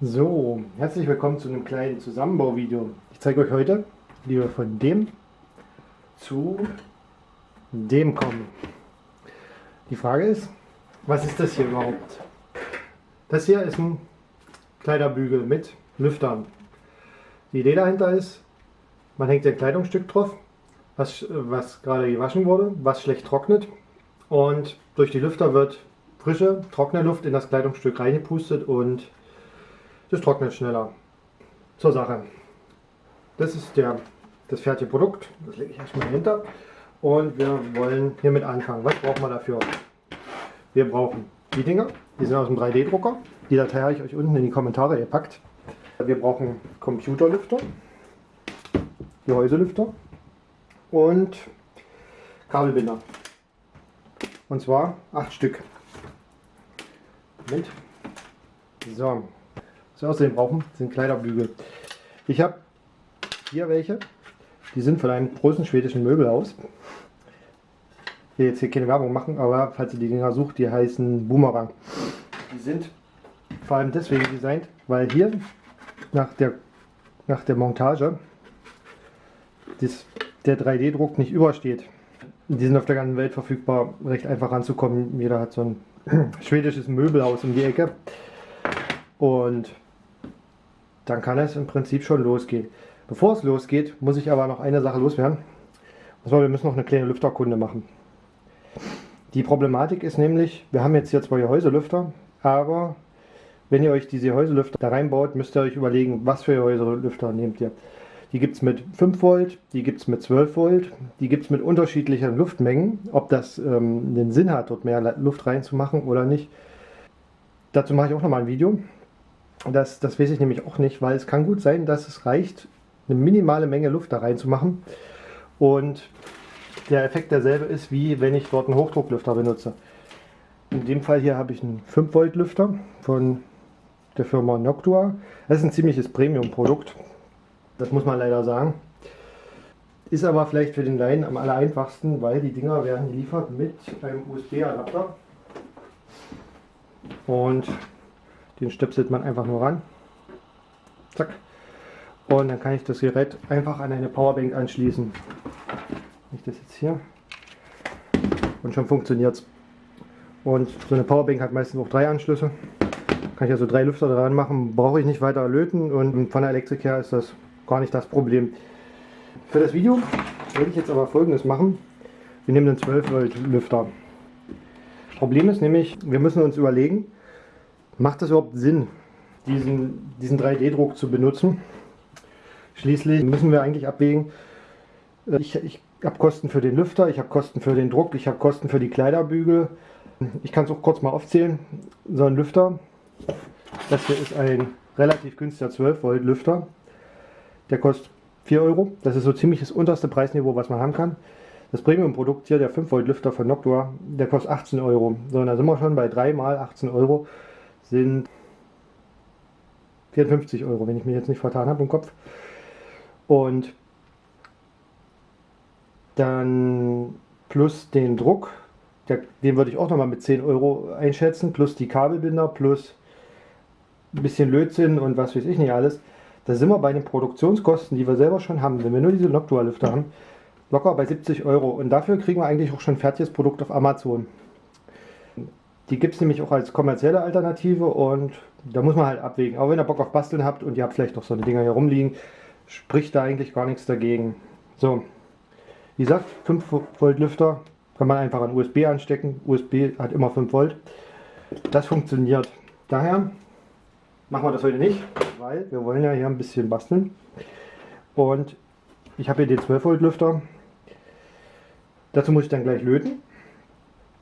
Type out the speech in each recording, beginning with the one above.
So, herzlich willkommen zu einem kleinen Zusammenbauvideo. Ich zeige euch heute, wie wir von dem zu dem kommen. Die Frage ist, was ist das hier überhaupt? Das hier ist ein Kleiderbügel mit Lüftern. Die Idee dahinter ist, man hängt ein Kleidungsstück drauf, was, was gerade gewaschen wurde, was schlecht trocknet und durch die Lüfter wird frische, trockene Luft in das Kleidungsstück reingepustet und das trocknet schneller. Zur Sache. Das ist der, das fertige Produkt. Das lege ich erstmal dahinter. Und wir wollen hiermit anfangen. Was brauchen wir dafür? Wir brauchen die Dinger. Die sind aus dem 3D-Drucker. Die Datei habe ich euch unten in die Kommentare gepackt. Wir brauchen Computerlüfter, Gehäuselüfter und Kabelbinder. Und zwar acht Stück. Moment. So, was wir außerdem brauchen, sind Kleiderbügel. Ich habe hier welche. Die sind von einem großen schwedischen Möbelhaus. Ich will jetzt hier keine Werbung machen, aber falls ihr die Dinger sucht, die heißen Boomerang. Die sind vor allem deswegen designt, weil hier nach der, nach der Montage das, der 3D-Druck nicht übersteht. Die sind auf der ganzen Welt verfügbar, recht einfach ranzukommen. Jeder hat so ein schwedisches Möbelhaus um die Ecke. Und dann kann es im Prinzip schon losgehen. Bevor es losgeht, muss ich aber noch eine Sache loswerden. Und zwar, wir müssen noch eine kleine Lüfterkunde machen. Die Problematik ist nämlich, wir haben jetzt hier zwei Gehäuselüfter, aber wenn ihr euch diese Gehäuselüfter da reinbaut, müsst ihr euch überlegen, was für Gehäuselüfter nehmt ihr. Die gibt es mit 5 Volt, die gibt es mit 12 Volt, die gibt es mit unterschiedlichen Luftmengen. Ob das ähm, den Sinn hat, dort mehr Luft reinzumachen oder nicht, dazu mache ich auch nochmal ein Video. Das, das weiß ich nämlich auch nicht, weil es kann gut sein, dass es reicht, eine minimale Menge Luft da reinzumachen und der Effekt derselbe ist, wie wenn ich dort einen Hochdrucklüfter benutze. In dem Fall hier habe ich einen 5 Volt Lüfter von der Firma Noctua. Das ist ein ziemliches Premium-Produkt, das muss man leider sagen. Ist aber vielleicht für den Laien am aller einfachsten, weil die Dinger werden geliefert mit einem USB-Adapter. Und den stöpselt man einfach nur ran. Zack. Und dann kann ich das Gerät einfach an eine Powerbank anschließen. Ich das jetzt hier. Und schon funktioniert es. Und so eine Powerbank hat meistens auch drei Anschlüsse. Kann ich also drei Lüfter dran machen, brauche ich nicht weiter löten und von der Elektrik her ist das gar nicht das Problem. Für das Video werde ich jetzt aber folgendes machen. Wir nehmen den 12 Volt Lüfter. Problem ist nämlich, wir müssen uns überlegen, Macht es überhaupt Sinn, diesen, diesen 3D-Druck zu benutzen? Schließlich müssen wir eigentlich abwägen, äh, ich, ich habe Kosten für den Lüfter, ich habe Kosten für den Druck, ich habe Kosten für die Kleiderbügel. Ich kann es auch kurz mal aufzählen. So ein Lüfter, das hier ist ein relativ günstiger 12 Volt Lüfter. Der kostet 4 Euro. Das ist so ziemlich das unterste Preisniveau, was man haben kann. Das Premium-Produkt hier, der 5 Volt Lüfter von Noctua, der kostet 18 Euro. So, und da sind wir schon bei 3 mal 18 Euro sind 54 Euro, wenn ich mich jetzt nicht vertan habe im Kopf. Und dann plus den Druck, den würde ich auch nochmal mit 10 Euro einschätzen, plus die Kabelbinder, plus ein bisschen Lötzinn und was weiß ich nicht alles. Da sind wir bei den Produktionskosten, die wir selber schon haben, wenn wir nur diese Noctua-Lüfter haben, locker bei 70 Euro. Und dafür kriegen wir eigentlich auch schon ein fertiges Produkt auf Amazon. Die gibt es nämlich auch als kommerzielle Alternative und da muss man halt abwägen. Aber wenn ihr Bock auf Basteln habt und ihr habt vielleicht noch so eine Dinger hier rumliegen, spricht da eigentlich gar nichts dagegen. So, wie gesagt, 5 Volt Lüfter kann man einfach an USB anstecken. USB hat immer 5 Volt. Das funktioniert. Daher machen wir das heute nicht, weil wir wollen ja hier ein bisschen basteln. Und ich habe hier den 12 Volt Lüfter. Dazu muss ich dann gleich löten.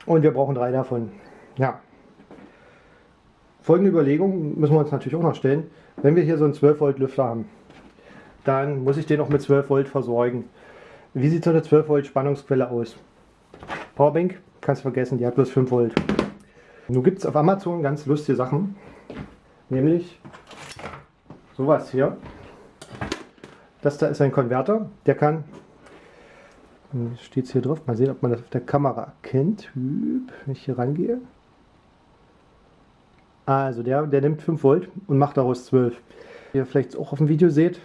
Und wir brauchen drei davon. Ja. Folgende Überlegung müssen wir uns natürlich auch noch stellen. Wenn wir hier so einen 12 Volt Lüfter haben, dann muss ich den auch mit 12 Volt versorgen. Wie sieht so eine 12 Volt Spannungsquelle aus? Powerbank, kannst du vergessen, die hat bloß 5 Volt. Nun gibt es auf Amazon ganz lustige Sachen, nämlich sowas hier. Das da ist ein Konverter, der kann, steht es hier drauf, mal sehen, ob man das auf der Kamera erkennt, wenn ich hier rangehe. Also der, der nimmt 5 Volt und macht daraus 12. Wie ihr vielleicht auch auf dem Video seht,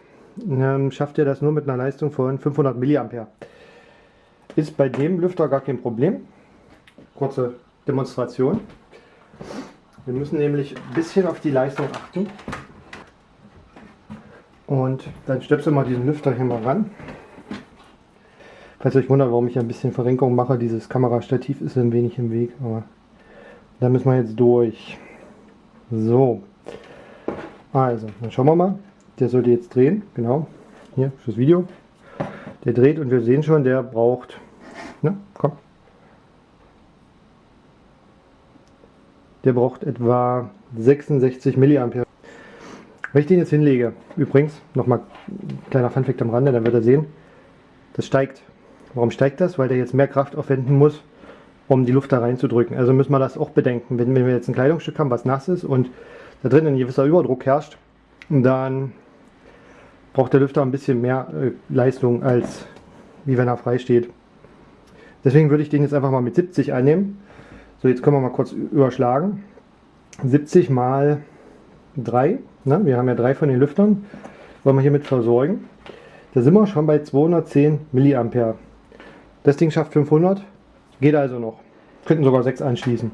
ähm, schafft er das nur mit einer Leistung von 500 mA. Ist bei dem Lüfter gar kein Problem. Kurze Demonstration. Wir müssen nämlich ein bisschen auf die Leistung achten. Und dann stöpseln wir diesen Lüfter hier mal ran. Falls euch wundert, warum ich ein bisschen Verrenkung mache, dieses Kamerastativ ist ein wenig im Weg, aber da müssen wir jetzt durch. So. Also, dann schauen wir mal. Der sollte jetzt drehen, genau. Hier fürs Video. Der dreht und wir sehen schon, der braucht. Ne, komm. Der braucht etwa 66 mA. Wenn ich den jetzt hinlege, übrigens, nochmal kleiner Funfact am Rande, dann wird er sehen, das steigt. Warum steigt das? Weil der jetzt mehr Kraft aufwenden muss, um die Luft da reinzudrücken. Also müssen wir das auch bedenken. Wenn, wenn wir jetzt ein Kleidungsstück haben, was nass ist und da drin ein gewisser Überdruck herrscht, dann braucht der Lüfter ein bisschen mehr äh, Leistung, als wie wenn er frei steht. Deswegen würde ich den jetzt einfach mal mit 70 einnehmen. So, jetzt können wir mal kurz überschlagen. 70 mal 3, ne? wir haben ja drei von den Lüftern, wollen wir hiermit versorgen. Da sind wir schon bei 210 mA. Das Ding schafft 500, geht also noch. Könnten sogar 6 anschließen.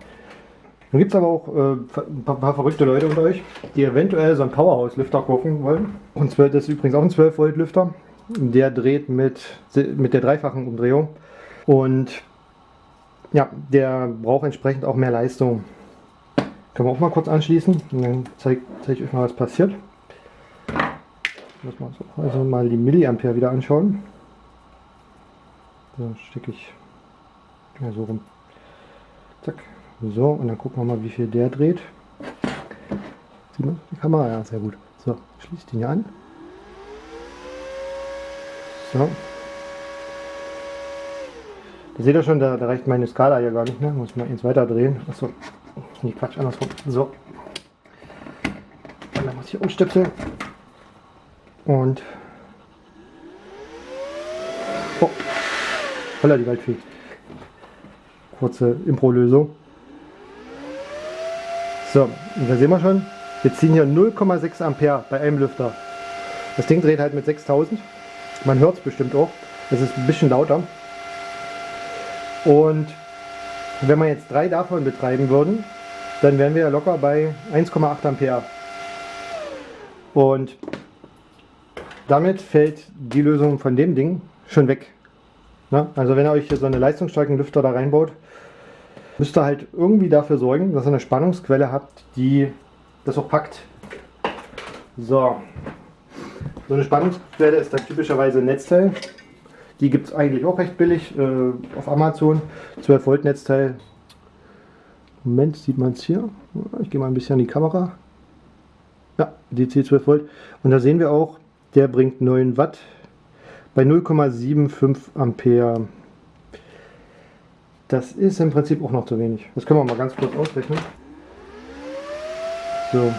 Dann gibt es aber auch äh, ein paar, verrückte Leute unter euch, die eventuell so einen Powerhouse-Lüfter kaufen wollen. Und zwar, das ist übrigens auch ein 12 Volt Lüfter. Der dreht mit, mit der dreifachen Umdrehung. Und ja, der braucht entsprechend auch mehr Leistung. Können wir auch mal kurz anschließen und dann zeige zeig ich euch mal, was passiert. Muss man also mal die Milliampere wieder anschauen. So, stecke ich ja, so rum. Zack. So, und dann gucken wir mal, wie viel der dreht. Sieht man die Kamera? Ja, sehr gut. So, schließt ihn hier an. So. Da seht ihr schon, da, da reicht meine Skala ja gar nicht mehr. Muss man eins weiter drehen. Achso, nee, Quatsch, andersrum. So. Und dann muss ich umstöpseln. Und. Oh. Holla, die Waldfee. Kurze Impro-Lösung. So, und da sehen wir schon, wir ziehen hier 0,6 Ampere bei einem Lüfter. Das Ding dreht halt mit 6000. Man hört es bestimmt auch. Es ist ein bisschen lauter. Und wenn wir jetzt drei davon betreiben würden, dann wären wir ja locker bei 1,8 Ampere. Und damit fällt die Lösung von dem Ding schon weg. Na, also wenn ihr euch hier so eine leistungsstarken Lüfter da reinbaut, müsst ihr halt irgendwie dafür sorgen, dass ihr eine Spannungsquelle habt, die das auch packt. So, so eine Spannungsquelle ist dann typischerweise ein Netzteil. Die gibt es eigentlich auch recht billig äh, auf Amazon. 12 Volt Netzteil. Moment, sieht man es hier. Ich gehe mal ein bisschen an die Kamera. Ja, DC 12 Volt. Und da sehen wir auch, der bringt 9 Watt bei 0,75 Ampere. Das ist im Prinzip auch noch zu wenig. Das können wir mal ganz kurz ausrechnen. So.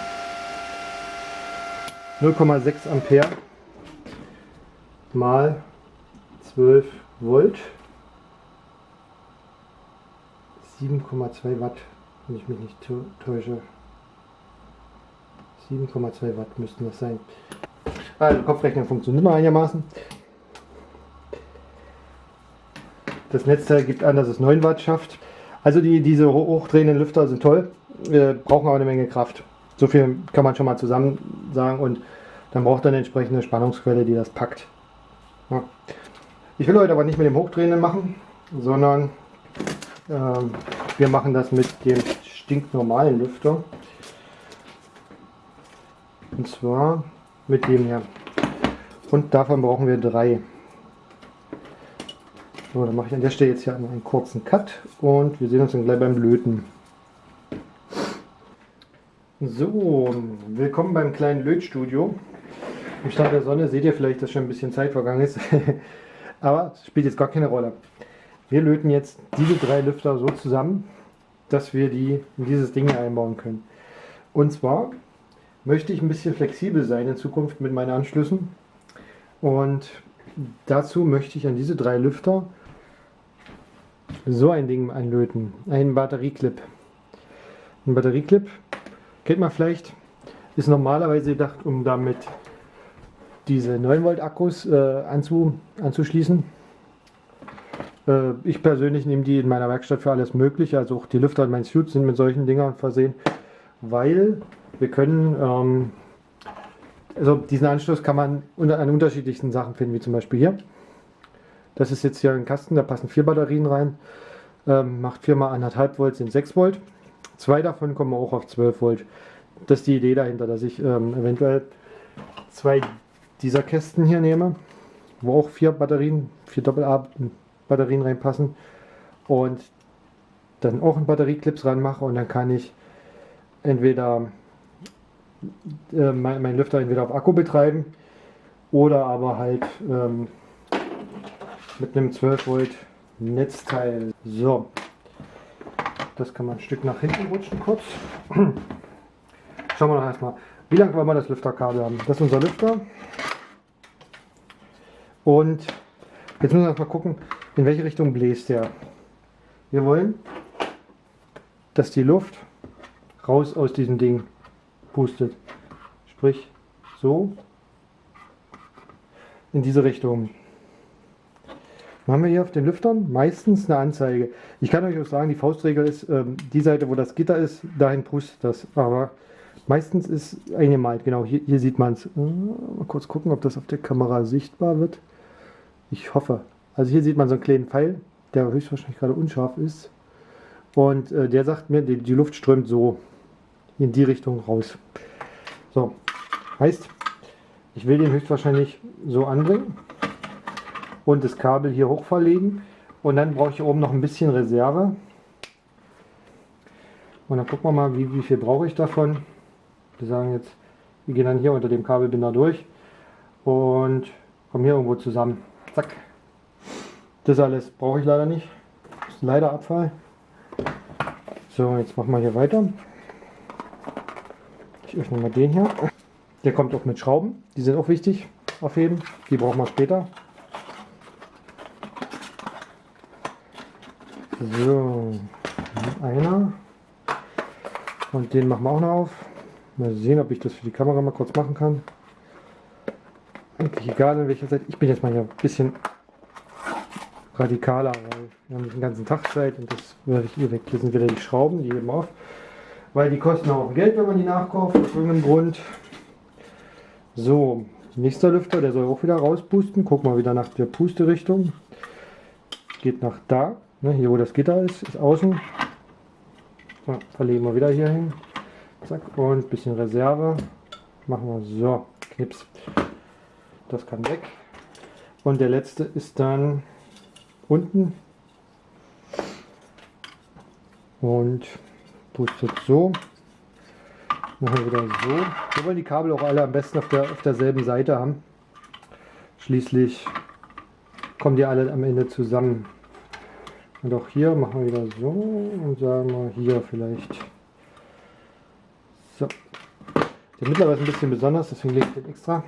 0,6 Ampere mal 12 Volt. 7,2 Watt, wenn ich mich nicht täusche. 7,2 Watt müssten das sein. Also Kopfrechnen funktioniert noch einigermaßen. Das Netzteil gibt an, dass es 9 Watt schafft. Also die, diese hochdrehenden Lüfter sind toll, wir brauchen aber eine Menge Kraft. So viel kann man schon mal zusammen sagen und dann braucht er eine entsprechende Spannungsquelle, die das packt. Ja. Ich will heute aber nicht mit dem Hochdrehenden machen, sondern ähm, wir machen das mit dem stinknormalen Lüfter. Und zwar mit dem hier. Und davon brauchen wir drei. So, dann mache ich an der Stelle jetzt hier einen kurzen Cut und wir sehen uns dann gleich beim Löten. So, willkommen beim kleinen Lötstudio. Im Stand der Sonne seht ihr vielleicht, dass schon ein bisschen Zeit vergangen ist. Aber es spielt jetzt gar keine Rolle. Wir löten jetzt diese drei Lüfter so zusammen, dass wir die in dieses Ding einbauen können. Und zwar möchte ich ein bisschen flexibel sein in Zukunft mit meinen Anschlüssen. Und dazu möchte ich an diese drei Lüfter so ein Ding anlöten. Ein Batterieclip. Ein Batterieclip kennt man vielleicht, ist normalerweise gedacht, um damit diese 9 Volt Akkus äh, anzu, anzuschließen. Äh, ich persönlich nehme die in meiner Werkstatt für alles mögliche, also auch die Lüfter in meinen Suits sind mit solchen Dingern versehen, weil wir können, ähm, also diesen Anschluss kann man an unterschiedlichsten Sachen finden, wie zum Beispiel hier. Das ist jetzt hier ein Kasten, da passen vier Batterien rein, ähm, macht 4 mal 1,5 Volt, sind 6 Volt. Zwei davon kommen auch auf 12 Volt. Das ist die Idee dahinter, dass ich ähm, eventuell zwei dieser Kästen hier nehme, wo auch vier Batterien, vier Doppel-A Batterien reinpassen und dann auch ein Batterieclips ranmache und dann kann ich entweder äh, mein, mein, Lüfter entweder auf Akku betreiben oder aber halt ähm, mit einem 12 Volt Netzteil. So, das kann man ein Stück nach hinten rutschen kurz. Schauen wir noch erstmal, wie lang wollen wir das Lüfterkabel haben. Das ist unser Lüfter. Und jetzt müssen wir erstmal gucken, in welche Richtung bläst der. Wir wollen, dass die Luft raus aus diesem Ding pustet. Sprich, so in diese Richtung. Dann haben wir hier auf den Lüftern meistens eine Anzeige. Ich kann euch auch sagen, die Faustregel ist, ähm, die Seite, wo das Gitter ist, dahin pustet das. Aber meistens ist eingemalt. Genau, hier, hier sieht man es. Äh, mal kurz gucken, ob das auf der Kamera sichtbar wird. Ich hoffe. Also hier sieht man so einen kleinen Pfeil, der höchstwahrscheinlich gerade unscharf ist. Und äh, der sagt mir, die, die Luft strömt so in die Richtung raus. So, heißt, ich will den höchstwahrscheinlich so anbringen und das Kabel hier hoch verlegen. Und dann brauche ich oben noch ein bisschen Reserve. Und dann gucken wir mal, wie, wie viel brauche ich davon. Wir sagen jetzt, wir gehen dann hier unter dem Kabelbinder durch und kommen hier irgendwo zusammen. Zack. Das alles brauche ich leider nicht. Das ist leider Abfall. So, jetzt machen wir hier weiter. Ich öffne mal den hier. Der kommt auch mit Schrauben. Die sind auch wichtig aufheben. Die brauchen wir später. So, einer. Und den machen wir auch noch auf. Mal sehen, ob ich das für die Kamera mal kurz machen kann. Eigentlich egal, in welcher Seite. Ich bin jetzt mal hier ein bisschen radikaler, weil wir haben den ganzen Tag Zeit und das werde ich hier weg. Hier sind wieder die Schrauben, die eben auf. Weil die kosten auch Geld, wenn man die nachkauft, aus irgendeinem Grund. So, nächster Lüfter, der soll auch wieder rauspusten. Guck mal wieder nach der Pusterichtung. Geht nach da. Ne, hier wo das Gitter ist, ist außen. So, verlegen wir wieder hier hin. Zack, und ein bisschen Reserve. Machen wir so, Knips. Das kann weg. Und der letzte ist dann unten. Und pustet so. Machen wir wieder so. Wir wollen die Kabel auch alle am besten auf, der, auf derselben Seite haben. Schließlich kommen die alle am Ende zusammen. Und auch hier machen wir wieder so und sagen wir hier vielleicht. So. Der mittlerweile ist ein bisschen besonders, deswegen lege ich den extra.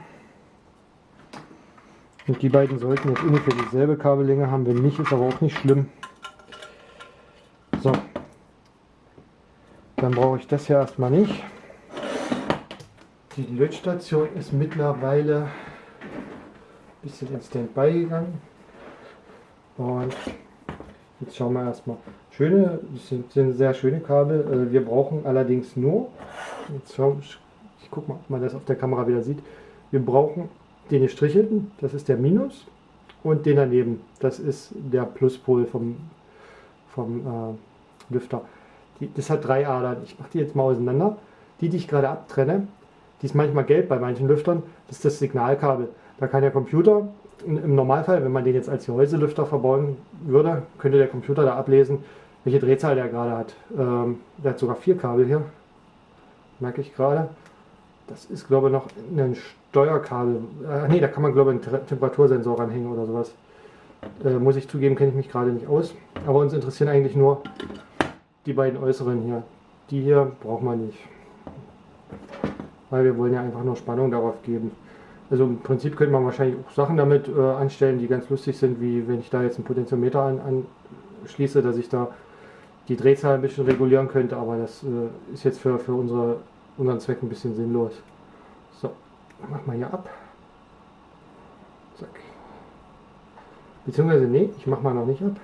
Und die beiden sollten jetzt ungefähr dieselbe Kabellänge haben. Wenn nicht, ist aber auch nicht schlimm. So. Dann brauche ich das hier erstmal nicht. Die Lötstation ist mittlerweile ein bisschen in Standby gegangen. Und Jetzt schauen wir erstmal. Schöne, sind, sind sehr schöne Kabel. Äh, wir brauchen allerdings nur, jetzt schau, ich gucke mal, ob man das auf der Kamera wieder sieht. Wir brauchen den gestrichelten, das ist der Minus, und den daneben, das ist der Pluspol vom, vom äh, Lüfter. Die, das hat drei Adern. Ich mache die jetzt mal auseinander. Die, die ich gerade abtrenne, die ist manchmal gelb bei manchen Lüftern, das ist das Signalkabel. Da kann der Computer im Normalfall, wenn man den jetzt als Gehäuselüfter verbauen würde, könnte der Computer da ablesen, welche Drehzahl der gerade hat. Ähm, der hat sogar vier Kabel hier, merke ich gerade. Das ist glaube ich noch ein Steuerkabel. Äh, ne, da kann man glaube ich einen Temperatursensor ranhängen oder sowas. Äh, muss ich zugeben, kenne ich mich gerade nicht aus. Aber uns interessieren eigentlich nur die beiden äußeren hier. Die hier braucht man nicht. Weil wir wollen ja einfach nur Spannung darauf geben. Also im Prinzip könnte man wahrscheinlich auch Sachen damit äh, anstellen, die ganz lustig sind, wie wenn ich da jetzt einen Potentiometer an, anschließe, dass ich da die Drehzahl ein bisschen regulieren könnte, aber das äh, ist jetzt für, für unsere unseren Zweck ein bisschen sinnlos. So, mach mal hier ab. Zack. Beziehungsweise, nee, ich mache mal noch nicht ab.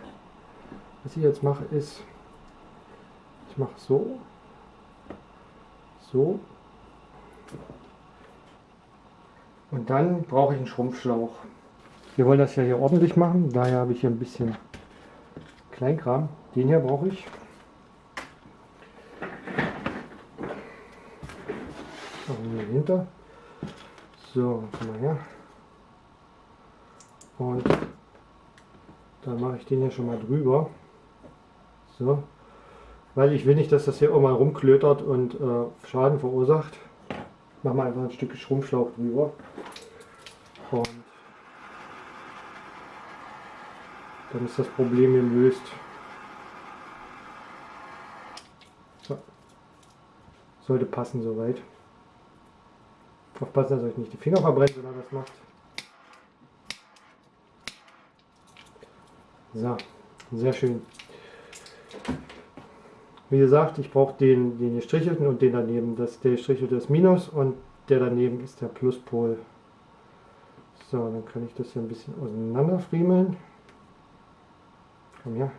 Was ich jetzt mache ist, ich mache so, so und dann brauche ich einen Schrumpfschlauch. Wir wollen das ja hier ordentlich machen, daher habe ich hier ein bisschen Kleinkram. Den hier brauche ich. Machen wir hinter. So, komm mal her. Und dann mache ich den hier schon mal drüber. So. Weil ich will nicht, dass das hier auch mal rumklötert und äh, Schaden verursacht. Machen wir einfach ein Stück Schrumpfschlauch drüber. Und dann ist das Problem gelöst. So. Sollte passen soweit. Aufpassen, dass euch nicht die Finger verbrennt, wenn ihr das macht. So, sehr schön. Wie gesagt, ich brauche den, den gestrichelten und den daneben. Das, der gestrichelte ist Minus und der daneben ist der Pluspol. So, dann kann ich das hier ein bisschen auseinander friemeln. Komm her.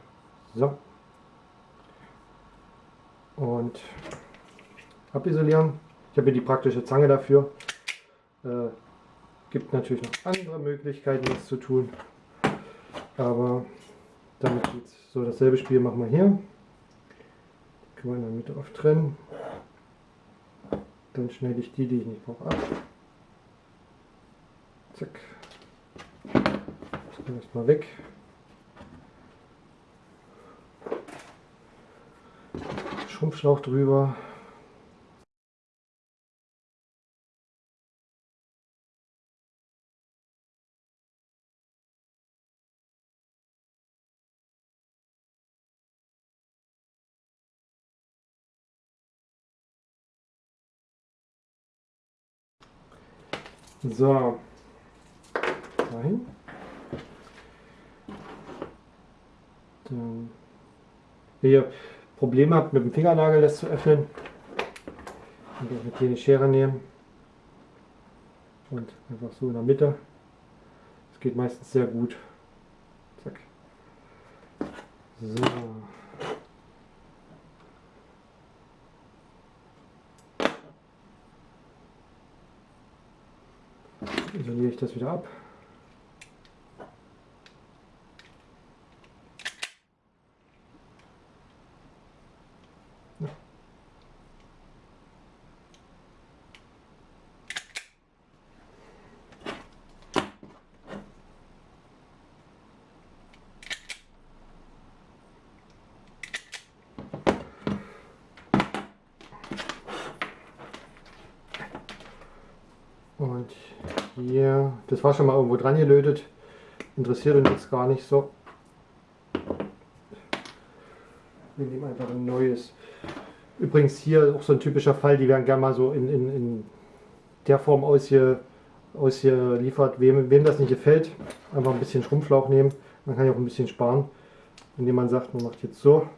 So. Und abisolieren. Ich habe hier die praktische Zange dafür. Äh, gibt natürlich noch andere Möglichkeiten, das zu tun. Aber damit geht's. So, dasselbe Spiel machen wir hier. Wir in der Mitte auf trennen. Dann schneide ich die, die ich nicht brauche, ab. Zack. Das kann erstmal weg. Schrumpfschlauch drüber. So, dahin. Dann, wenn ihr Probleme habt mit dem Fingernagel das zu öffnen, könnt ihr auch eine Schere nehmen und einfach so in der Mitte. Das geht meistens sehr gut. Zack. So. Isoliere ich das wieder ab. Und hier, das war schon mal irgendwo dran gelötet. Interessiert uns jetzt gar nicht so. Wir nehmen einfach ein neues. Übrigens hier auch so ein typischer Fall, die werden gerne mal so in, in, in der Form ausge, ausgeliefert. Wem, wem das nicht gefällt, einfach ein bisschen Schrumpflauch nehmen. Man kann ja auch ein bisschen sparen, indem man sagt, man macht jetzt so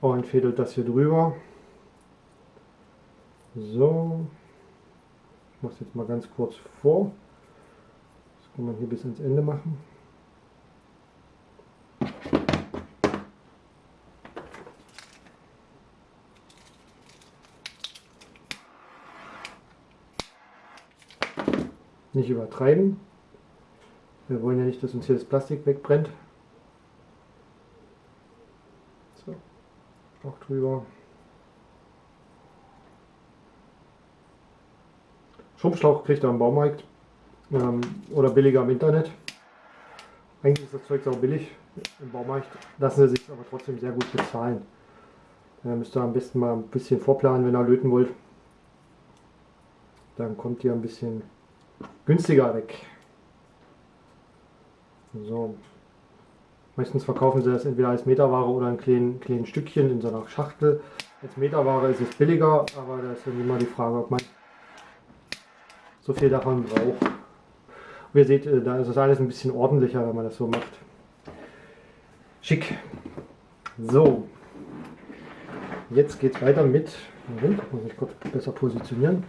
und fädelt das hier drüber. So mache es jetzt mal ganz kurz vor. Das kann man hier bis ins Ende machen. Nicht übertreiben. Wir wollen ja nicht, dass uns hier das Plastik wegbrennt. So, auch drüber. Schrumpfschlauch kriegt ihr am Baumarkt ähm, oder billiger im Internet. Eigentlich ist das Zeug auch billig im Baumarkt, lassen sie sich aber trotzdem sehr gut bezahlen. Da müsst ihr am besten mal ein bisschen vorplanen, wenn ihr löten wollt. Dann kommt ihr ein bisschen günstiger weg. So. Meistens verkaufen sie das entweder als Meterware oder in kleinen, kleinen Stückchen in so einer Schachtel. Als Meterware ist es billiger, aber da ist dann immer die Frage, ob man so viel davon braucht. Und ihr seht, äh, da ist das alles ein bisschen ordentlicher, wenn man das so macht. Schick. So, jetzt geht es weiter mit Moment, muss ich kurz besser positionieren.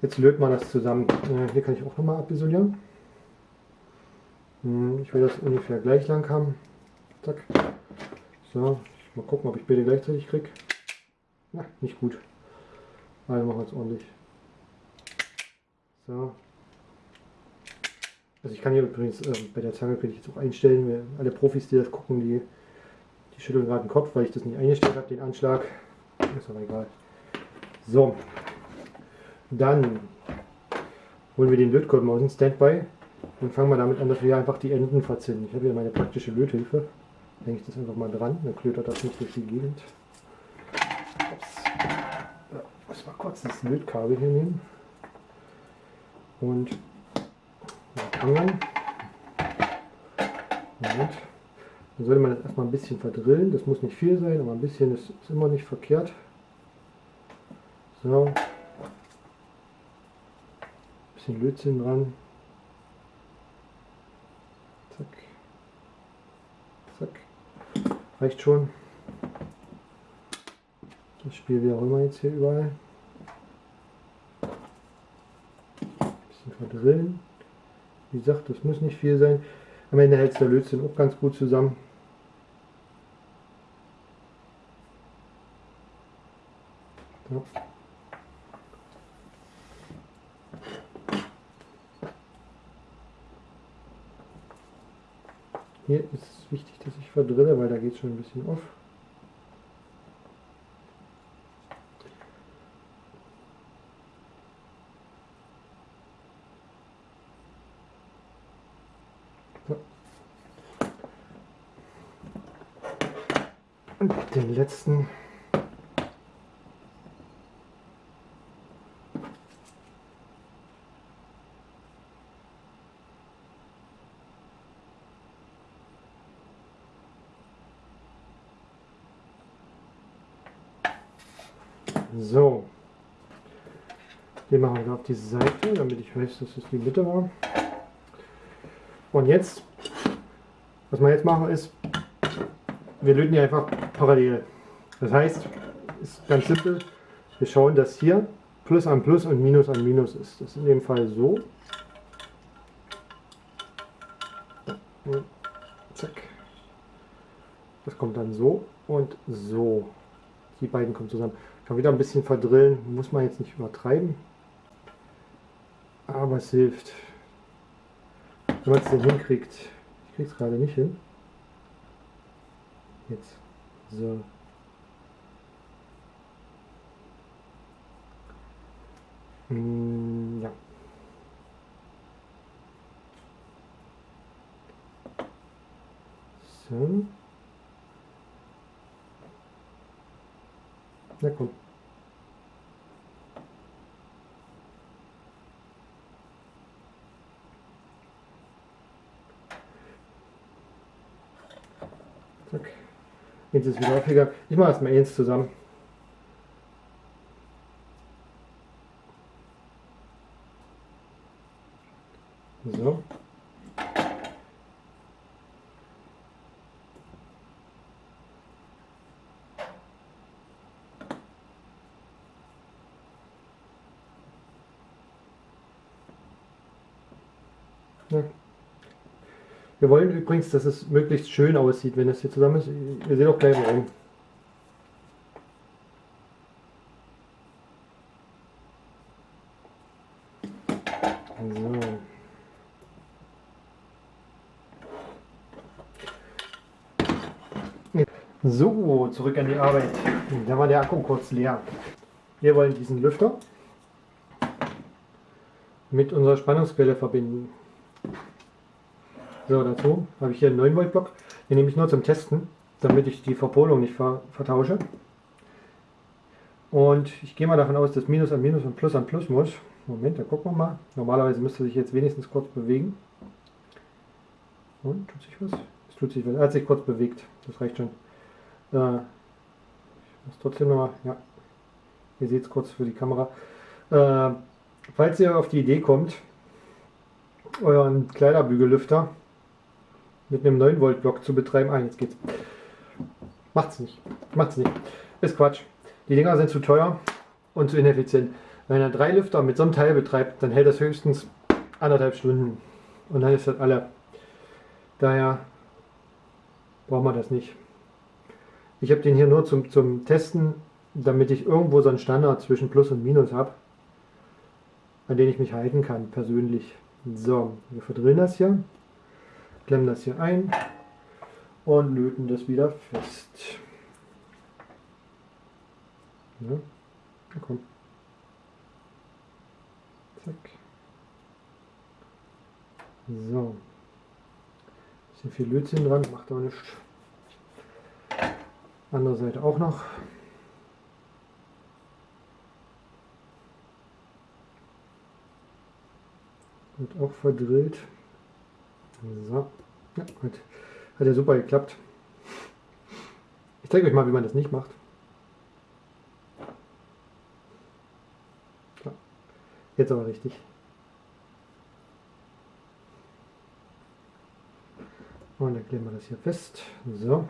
Jetzt löt man das zusammen. Äh, hier kann ich auch nochmal abisolieren. Hm, ich will das ungefähr gleich lang haben. Zack. So, mal gucken, ob ich beide gleichzeitig kriege. Na, nicht gut. Also machen wir es ordentlich. So. Also ich kann hier übrigens äh, bei der Zange könnte ich jetzt auch einstellen. Alle Profis, die das gucken, die, die schütteln gerade den Kopf, weil ich das nicht eingestellt habe, den Anschlag. Ist aber egal. So. Dann holen wir den Lötkolben aus dem Standby und fangen wir damit an, dass wir einfach die Enden verzinnen. Ich habe hier meine praktische Löthilfe. Denke ich das einfach mal dran, dann klötert das nicht durch die Gegend. Ich muss mal kurz das Lötkabel hier nehmen und angeln. Moment. Dann sollte man das erstmal ein bisschen verdrillen. Das muss nicht viel sein, aber ein bisschen ist, ist immer nicht verkehrt. So. Ein bisschen Lötzinn dran. Zack. Zack. Reicht schon. Das Spiel wie auch immer jetzt hier überall. Verdrillen. Wie gesagt, das muss nicht viel sein. Am Ende hält der Lötzinn auch ganz gut zusammen. So. Hier ist es wichtig, dass ich verdrille, weil da geht es schon ein bisschen auf. Und den letzten So. Den machen wir auf die Seite, damit ich weiß, dass es die Mitte war. Und jetzt, was wir jetzt machen ist, wir löten die einfach parallel. Das heißt, ist ganz simpel, wir schauen, dass hier Plus an Plus und Minus an Minus ist. Das ist in dem Fall so. Zack. Das kommt dann so und so. Die beiden kommen zusammen. Kann wieder ein bisschen verdrillen, muss man jetzt nicht übertreiben. Aber es hilft. Wenn man es denn hinkriegt. Ich kriege es gerade nicht hin. Jetzt. So. Mm, ja. So. Na komm. Zack. Jetzt ist wieder aufgegangen. Ich mache erstmal eins zusammen. So. Ja. Wir wollen übrigens, dass es möglichst schön aussieht, wenn es hier zusammen ist. Ihr seht auch gleich warum. So. so, zurück an die Arbeit. Da war der Akku kurz leer. Wir wollen diesen Lüfter mit unserer Spannungsquelle verbinden. So, dazu habe ich hier einen 9 Volt Block. Den nehme ich nur zum Testen, damit ich die Verpolung nicht ver vertausche. Und ich gehe mal davon aus, dass Minus an Minus und Plus an Plus muss. Moment, da gucken wir mal. Normalerweise müsste sich jetzt wenigstens kurz bewegen. Und, tut sich was? Es tut sich was. Er hat sich kurz bewegt. Das reicht schon. Äh, ich muss trotzdem nochmal, ja. Ihr seht es kurz für die Kamera. Äh, falls ihr auf die Idee kommt, euren Kleiderbügellüfter mit einem 9 Volt Block zu betreiben. Ah, jetzt geht's. Macht's nicht. Macht's nicht. Ist Quatsch. Die Dinger sind zu teuer. und zu ineffizient. Wenn er drei Lüfter mit so einem Teil betreibt, dann hält das höchstens anderthalb Stunden und dann ist das alle. Daher braucht man das nicht. Ich habe den hier nur zum, zum Testen, damit ich irgendwo so einen Standard zwischen Plus und Minus habe, an den ich mich halten kann, persönlich. So, wir verdrehen das hier, klemmen das hier ein und löten das wieder fest. Ja, komm. Zack. So. Bisschen viel Lötzinn dran, macht aber nichts. Andere Seite auch noch. Wird auch verdrillt. So. Ja, hat, hat ja super geklappt. Ich zeige euch mal, wie man das nicht macht. So. Jetzt aber richtig. Und dann kleben wir das hier fest. So.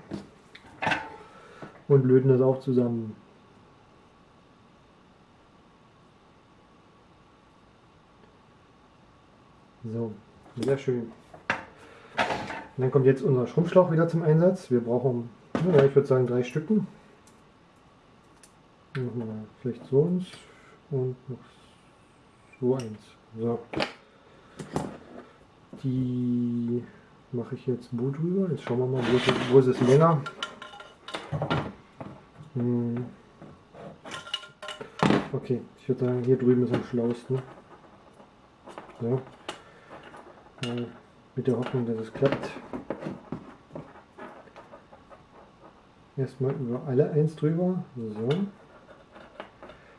Und löten das auch zusammen. So, sehr schön. Und dann kommt jetzt unser Schrumpfschlauch wieder zum Einsatz. Wir brauchen, ja, ich würde sagen, drei Stücken. Wir vielleicht so eins und noch so eins. So. Die mache ich jetzt wo drüber. Jetzt schauen wir mal, wo ist, es, wo ist es länger. Hm. Okay, ich würde sagen, hier drüben ist am schlauesten. So. Äh, mit der Hoffnung, dass es klappt. Erstmal über alle eins drüber. So.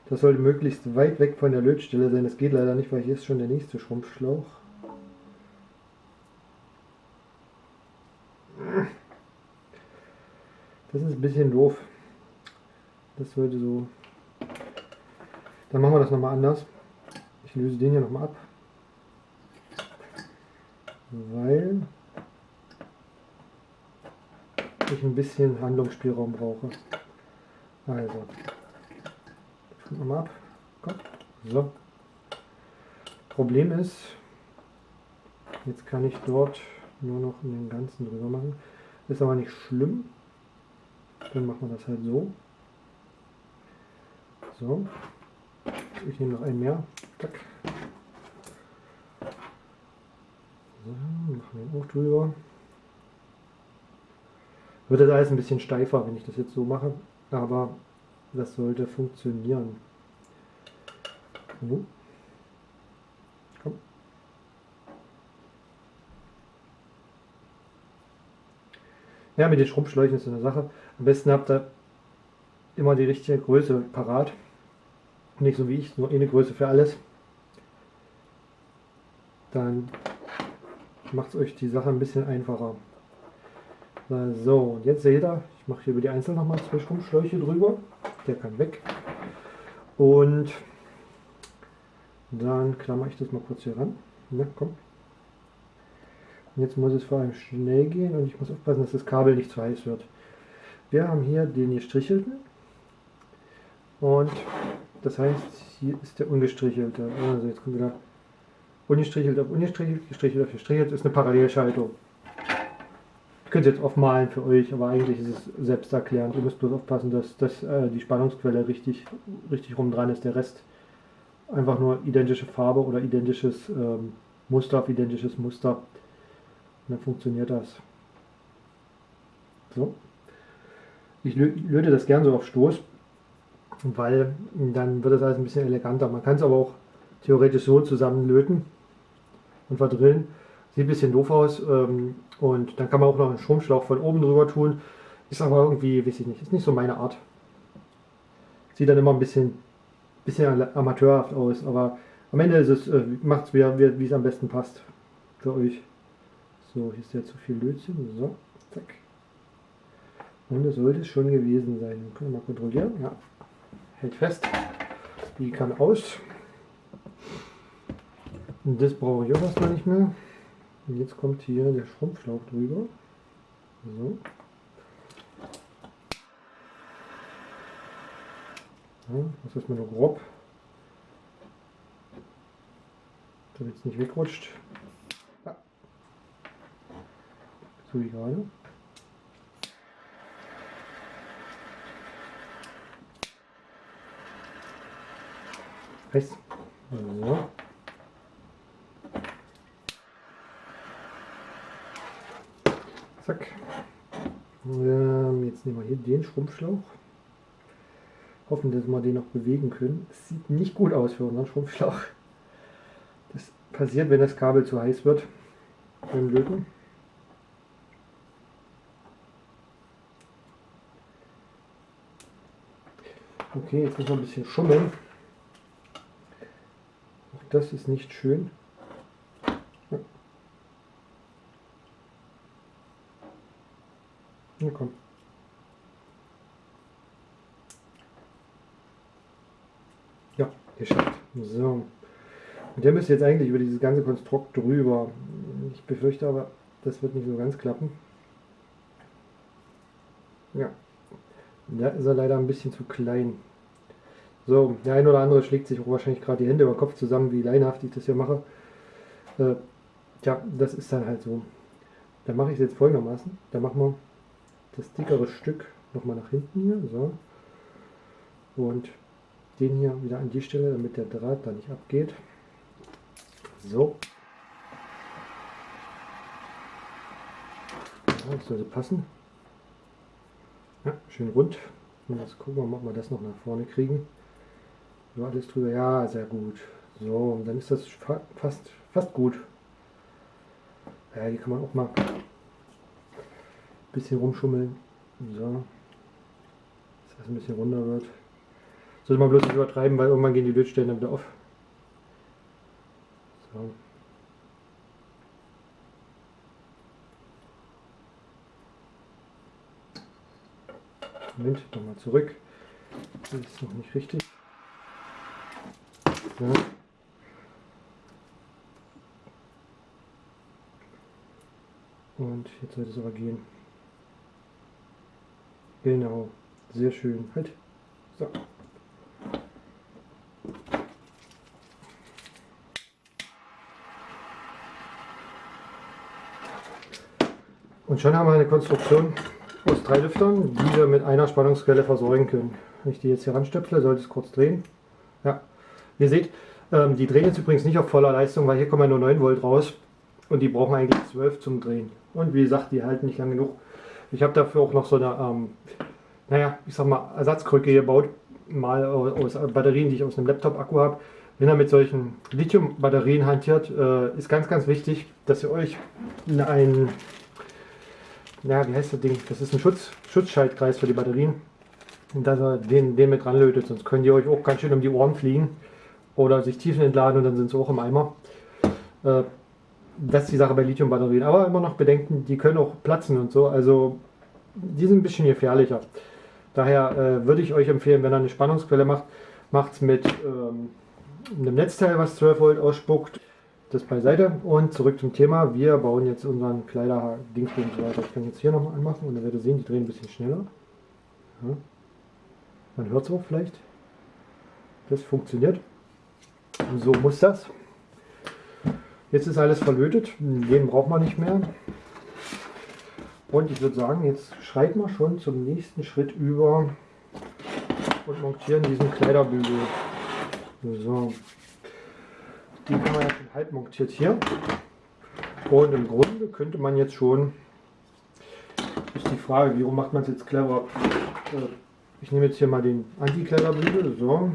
Das sollte möglichst weit weg von der Lötstelle sein. Das geht leider nicht, weil hier ist schon der nächste Schrumpfschlauch. Das ist ein bisschen doof. Das sollte so... Dann machen wir das nochmal anders. Ich löse den hier nochmal ab. Weil ich ein bisschen Handlungsspielraum brauche. Also, ich nochmal ab. Komm. So. Problem ist, jetzt kann ich dort nur noch den ganzen drüber machen. Ist aber nicht schlimm. Dann machen wir das halt so. So. Ich nehme noch einen mehr. Zack. So, wir auch drüber. Wird das alles ein bisschen steifer, wenn ich das jetzt so mache. Aber das sollte funktionieren. So. Komm. Ja, mit den Schrumpfschläuchen ist eine Sache. Am besten habt ihr immer die richtige Größe parat. Nicht so wie ich, nur eine Größe für alles. Dann macht es euch die Sache ein bisschen einfacher. So, und jetzt seht ihr, ich mache hier über die Einzelnen nochmal zwei Schrumpfschläuche drüber. Der kann weg. Und dann klammer ich das mal kurz hier ran. Ja, komm. Und jetzt muss es vor allem schnell gehen und ich muss aufpassen, dass das Kabel nicht zu heiß wird. Wir haben hier den gestrichelten und das heißt, hier ist der ungestrichelte. Also jetzt kommt wieder ungestrichelt auf ungestrichelt, gestrichelt auf gestrichelt, ist eine Parallelschaltung. Ich könnte jetzt aufmalen für euch, aber eigentlich ist es selbsterklärend. Ihr müsst bloß aufpassen, dass, dass äh, die Spannungsquelle richtig, richtig rum dran ist. Der Rest einfach nur identische Farbe oder identisches ähm, Muster auf identisches Muster. Und dann funktioniert das. So. Ich löte das gern so auf Stoß, weil dann wird das alles ein bisschen eleganter. Man kann es aber auch theoretisch so zusammenlöten und verdrillen. Sieht ein bisschen doof aus ähm, und dann kann man auch noch einen Stromschlauch von oben drüber tun. Ist aber irgendwie, weiß ich nicht, ist nicht so meine Art. Sieht dann immer ein bisschen, bisschen amateurhaft aus, aber am Ende ist es, äh, macht es wieder, wie es am besten passt für euch. So, hier ist ja zu viel Lötzinn. So, zack. Und es sollte es schon gewesen sein. Können wir mal kontrollieren. Ja, hält fest. Die kann aus. Das brauche ich auch erstmal nicht mehr. Und jetzt kommt hier der Schrumpfschlauch drüber. So. Ja, das ist mal nur grob. Damit es nicht wegrutscht. Ja. So wie gerade. Rechts. So. Zack. Ähm, jetzt nehmen wir hier den Schrumpfschlauch. Hoffen, dass wir den noch bewegen können. Es sieht nicht gut aus für unseren Schrumpfschlauch. Das passiert, wenn das Kabel zu heiß wird beim Löten. Okay, jetzt müssen wir ein bisschen schummeln. Auch das ist nicht schön. Na komm. Ja, geschafft. So. Und der müsste jetzt eigentlich über dieses ganze Konstrukt drüber. Ich befürchte aber, das wird nicht so ganz klappen. Ja. Da ist er leider ein bisschen zu klein. So, der ein oder andere schlägt sich wahrscheinlich gerade die Hände über den Kopf zusammen, wie leinhaft ich das hier mache. Äh, ja, das ist dann halt so. Dann mache ich es jetzt folgendermaßen. Dann machen wir das dickere Stück nochmal nach hinten hier. So. Und den hier wieder an die Stelle, damit der Draht da nicht abgeht. So. Ja, das sollte passen. Ja, schön rund. Und jetzt gucken wir mal, ob wir das noch nach vorne kriegen. So, alles drüber. Ja, sehr gut. So, und dann ist das fast, fast gut. Ja, hier kann man auch mal bisschen rumschummeln. So. Dass das ein bisschen runder wird. Sollte man bloß nicht übertreiben, weil irgendwann gehen die Lötstellen dann wieder auf. So. Moment, nochmal zurück. Das ist noch nicht richtig. So. Und jetzt sollte es aber gehen. Genau, sehr schön. Halt. So. Und schon haben wir eine Konstruktion aus drei Lüftern, die wir mit einer Spannungsquelle versorgen können. Wenn ich die jetzt hier ranstöpsle, sollte es kurz drehen. Ja, ihr seht, ähm, die drehen jetzt übrigens nicht auf voller Leistung, weil hier kommen ja nur 9 Volt raus und die brauchen eigentlich 12 zum Drehen. Und wie gesagt, die halten nicht lang genug. Ich habe dafür auch noch so eine, ähm, naja, ich sag mal, Ersatzkrücke gebaut, mal aus Batterien, die ich aus einem Laptop-Akku habe. Wenn ihr mit solchen Lithium-Batterien hantiert, äh, ist ganz, ganz wichtig, dass ihr euch ein, ja, wie heißt das Ding? Das ist ein Schutz, Schutzschaltkreis für die Batterien. Und dass ihr den, den mit dran lötet, sonst könnt ihr euch auch ganz schön um die Ohren fliegen oder sich Tiefen entladen und dann sind sie auch im Eimer. Äh, das ist die Sache bei Lithium-Batterien. Aber immer noch bedenken, die können auch platzen und so. Also die sind ein bisschen gefährlicher. Daher äh, würde ich euch empfehlen, wenn ihr eine Spannungsquelle macht, macht es mit ähm, einem Netzteil, was 12 Volt ausspuckt. Das beiseite und zurück zum Thema. Wir bauen jetzt unseren Kleider-Dingsbums weiter. Ich kann jetzt hier nochmal anmachen und dann werdet ihr sehen, die drehen ein bisschen schneller. Ja. Man hört es auch vielleicht. Das funktioniert. So muss das. Jetzt ist alles verlötet, den braucht man nicht mehr. Und ich würde sagen, jetzt schreiten wir schon zum nächsten Schritt über und montieren diesen Kleiderbügel. So. Die kann man jetzt halb montiert hier. Und im Grunde könnte man jetzt schon, ist die Frage, wie macht man es jetzt clever? Äh, ich nehme jetzt hier mal den Anti-Kleiderbügel, so,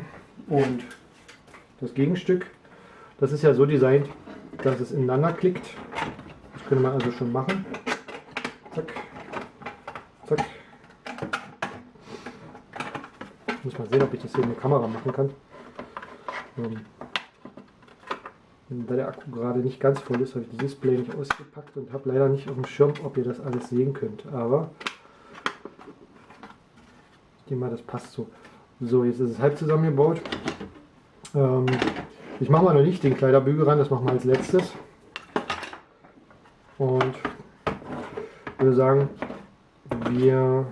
und das Gegenstück. Das ist ja so designt, dass es ineinander klickt. Das könnte man also schon machen. Zack. Zack. Ich muss mal sehen, ob ich das hier in der Kamera machen kann. Ähm, da der Akku gerade nicht ganz voll ist, habe ich das Display nicht ausgepackt und habe leider nicht auf dem Schirm, ob ihr das alles sehen könnt. Aber ich denke mal, das passt so. So, jetzt ist es halb zusammengebaut. Ähm, ich mache mal noch nicht den Kleiderbügel ran, das machen wir als letztes. Und würde sagen, wir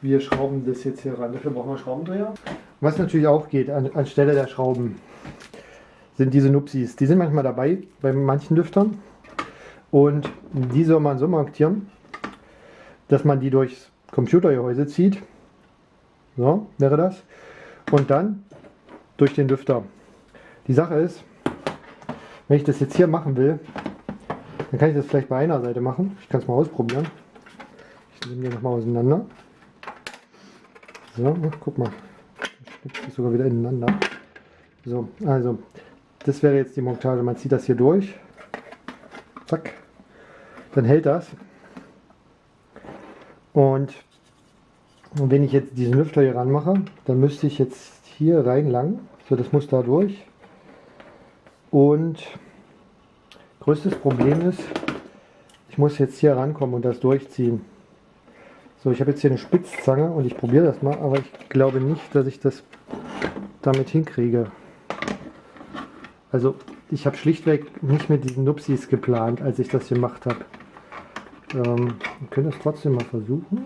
wir schrauben das jetzt hier ran. Dafür brauchen wir Schraubendreher. Was natürlich auch geht, an, anstelle der Schrauben, sind diese Nupsis. Die sind manchmal dabei bei manchen Lüftern. Und die soll man so montieren, dass man die durchs Computergehäuse zieht. So wäre das. Und dann durch den Lüfter. Die Sache ist, wenn ich das jetzt hier machen will, dann kann ich das vielleicht bei einer Seite machen. Ich kann es mal ausprobieren. Ich nehme die nochmal auseinander. So, guck mal. Das sogar wieder ineinander. So, also, das wäre jetzt die Montage. Man zieht das hier durch. Zack. Dann hält das. Und, und wenn ich jetzt diesen Lüfter hier ranmache, dann müsste ich jetzt hier rein lang. So, das muss da durch. Und größtes Problem ist, ich muss jetzt hier rankommen und das durchziehen. So, ich habe jetzt hier eine Spitzzange und ich probiere das mal, aber ich glaube nicht, dass ich das damit hinkriege. Also ich habe schlichtweg nicht mit diesen Nupsis geplant, als ich das gemacht habe. Ähm, wir können das trotzdem mal versuchen.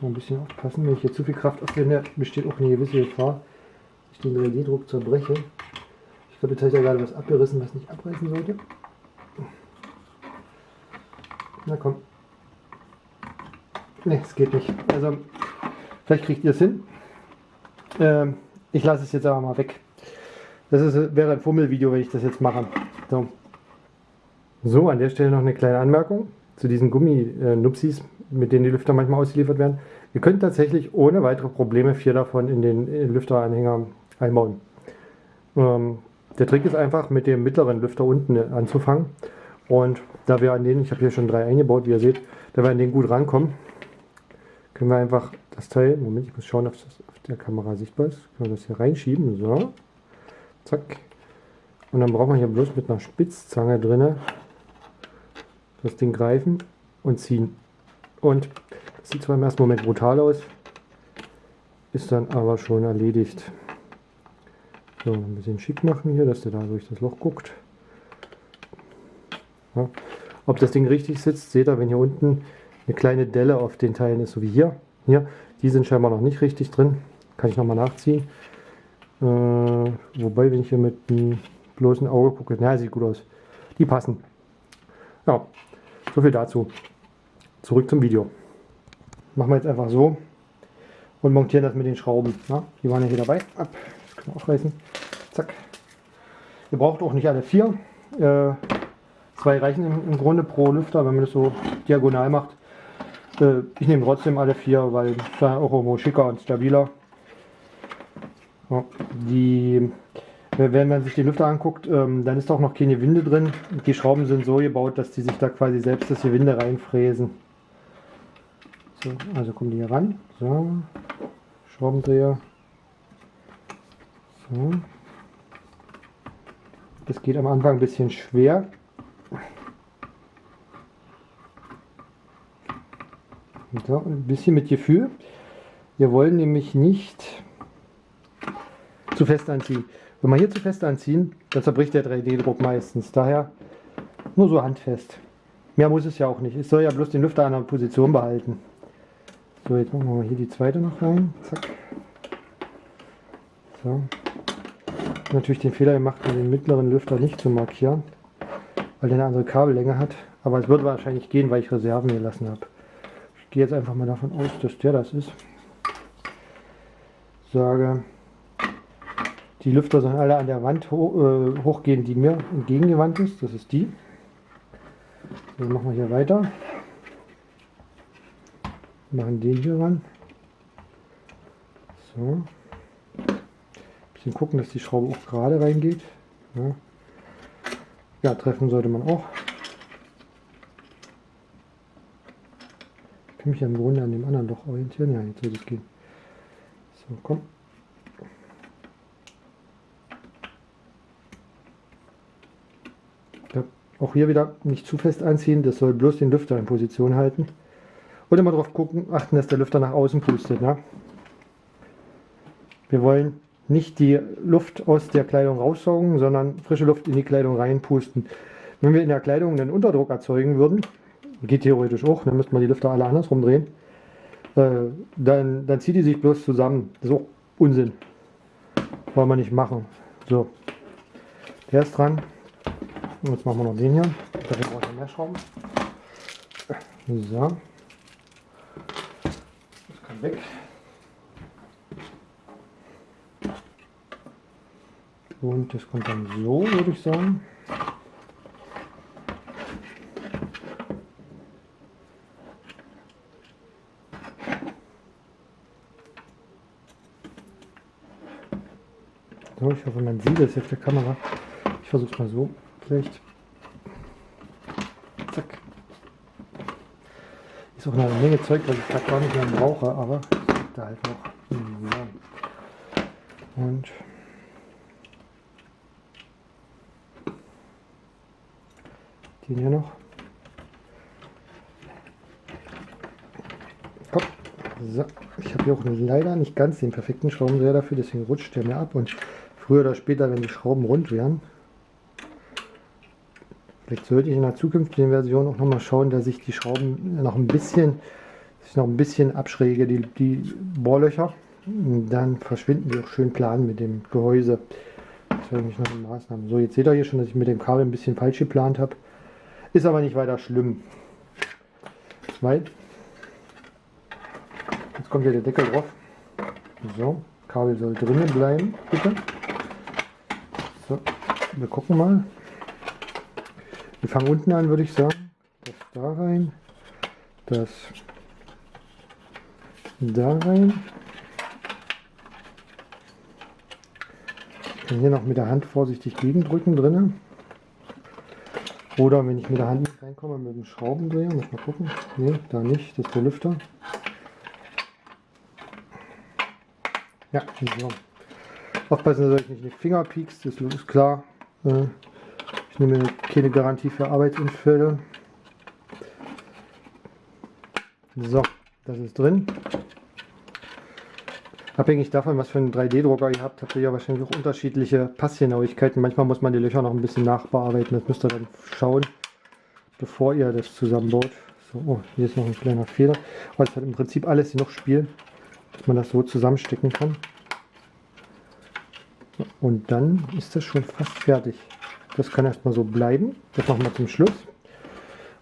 Muss ein bisschen aufpassen, wenn ich hier zu viel Kraft aufwende, besteht auch eine gewisse Gefahr, dass ich den 3D-Druck zerbreche. Ich glaube, jetzt habe ich ja gerade was abgerissen, was nicht abreißen sollte. Na komm. Ne, es geht nicht. Also, vielleicht kriegt ihr es hin. Ähm, ich lasse es jetzt aber mal weg. Das ist, wäre ein Fummelvideo, wenn ich das jetzt mache. So. so, an der Stelle noch eine kleine Anmerkung zu diesen Gummi-Nupsis, mit denen die Lüfter manchmal ausgeliefert werden. Ihr könnt tatsächlich ohne weitere Probleme vier davon in den Lüfteranhänger einbauen. Ähm, der Trick ist einfach, mit dem mittleren Lüfter unten anzufangen und da wir an denen, ich habe hier schon drei eingebaut, wie ihr seht, da wir an denen gut rankommen, können wir einfach das Teil, Moment, ich muss schauen, ob das auf der Kamera sichtbar ist, können wir das hier reinschieben, so, zack. Und dann brauchen wir hier bloß mit einer Spitzzange drinne das Ding greifen und ziehen. Und sieht zwar im ersten Moment brutal aus, ist dann aber schon erledigt. So, ein bisschen schick machen hier, dass der da durch das Loch guckt. Ja. Ob das Ding richtig sitzt, seht ihr, wenn hier unten eine kleine Delle auf den Teilen ist, so wie hier. Hier, die sind scheinbar noch nicht richtig drin. Kann ich nochmal nachziehen. Äh, wobei, wenn ich hier mit einem bloßen Auge gucke, na, sieht gut aus. Die passen. Ja, so viel dazu. Zurück zum Video. Machen wir jetzt einfach so und montieren das mit den Schrauben. Ja, die waren ja hier dabei. Ab, das können wir aufreißen. Zack. Ihr braucht auch nicht alle vier. Äh, Zwei reichen im, im, Grunde pro Lüfter, wenn man das so diagonal macht. Äh, ich nehme trotzdem alle vier, weil es auch irgendwo schicker und stabiler. Ja, die, wenn man sich die Lüfter anguckt, ähm, dann ist auch noch keine Winde drin. Die Schrauben sind so gebaut, dass die sich da quasi selbst das Gewinde reinfräsen. So, also kommen die hier ran. So, Schraubendreher. So. Das geht am Anfang ein bisschen schwer. So, ein bisschen mit Gefühl. Wir wollen nämlich nicht zu fest anziehen. Wenn wir hier zu fest anziehen, dann zerbricht der 3D-Druck meistens. Daher nur so handfest. Mehr muss es ja auch nicht. Es soll ja bloß den Lüfter an der Position behalten. So, jetzt machen wir hier die zweite noch rein. Zack. So. Natürlich den Fehler gemacht, den mittleren Lüfter nicht zu markieren, weil der eine andere Kabellänge hat. Aber es wird wahrscheinlich gehen, weil ich Reserven gelassen habe gehe jetzt einfach mal davon aus, dass der das ist. Sage, die Lüfter sollen alle an der Wand ho äh, hochgehen, die mir entgegengewandt ist. Das ist die. Dann machen wir hier weiter. Machen den hier ran. So. Bisschen gucken, dass die Schraube auch gerade reingeht. Ja. ja, treffen sollte man auch. kann mich ja im Grunde an dem anderen Loch orientieren. Ja, jetzt wird es gehen. So, komm. Auch hier wieder nicht zu fest anziehen, das soll bloß den Lüfter in Position halten. Und immer darauf gucken, achten, dass der Lüfter nach außen pustet. Ne? Wir wollen nicht die Luft aus der Kleidung raussaugen, sondern frische Luft in die Kleidung reinpusten. Wenn wir in der Kleidung einen Unterdruck erzeugen würden, geht theoretisch auch, dann müsste man die Lüfter alle andersrum drehen, äh, dann, dann zieht die sich bloß zusammen. Das ist auch Unsinn. Wollen wir nicht machen. So, der ist dran. Jetzt machen wir noch den hier. Dafür brauche ich mehr Schrauben. So. Das weg. Und das kommt dann so, würde ich sagen. So, ich hoffe, man sieht es auf der Kamera. Ich versuche es mal so. Vielleicht. Zack. Ist auch eine Menge Zeug, was ich gerade gar nicht mehr brauche, aber da halt noch. Und den hier noch. Hopp. So. Ich habe hier auch leider nicht ganz den perfekten Schraubendreher dafür, deswegen rutscht der mir ab und früher oder später, wenn die Schrauben rund wären, vielleicht sollte ich in der zukünftigen Version auch noch mal schauen, dass ich die Schrauben noch ein bisschen, ich noch ein bisschen abschräge, die, die Bohrlöcher. Dann verschwinden die auch schön plan mit dem Gehäuse. Das wäre nämlich noch eine Maßnahme. So, jetzt seht ihr hier schon, dass ich mit dem Kabel ein bisschen falsch geplant habe. Ist aber nicht weiter schlimm. Weil jetzt kommt hier der Deckel drauf. So, Kabel soll drinnen bleiben, bitte. So, wir gucken mal. Wir fangen unten an, würde ich sagen. Das da rein. Das da rein. Ich kann hier noch mit der Hand vorsichtig gegendrücken drinnen. Oder wenn ich mit der Hand nicht reinkomme, mit dem Schraubendreher, muss mal gucken. Ne, da nicht, das ist der Lüfter. Ja, so. Aufpassen, dass ich nicht in die Finger piekst, das ist klar. Äh, nehme keine Garantie für Arbeitsunfälle. So, das ist drin. Abhängig davon, was für einen 3D-Drucker ihr habt, habt ihr ja wahrscheinlich auch unterschiedliche Passgenauigkeiten. Manchmal muss man die Löcher noch ein bisschen nachbearbeiten. Das müsst ihr dann schauen, bevor ihr das zusammenbaut. So, oh, hier ist noch ein kleiner Fehler. Aber es hat im Prinzip alles noch Spiel, dass man das so zusammenstecken kann. Und dann ist das schon fast fertig. Das kann erstmal so bleiben. Das machen wir zum Schluss.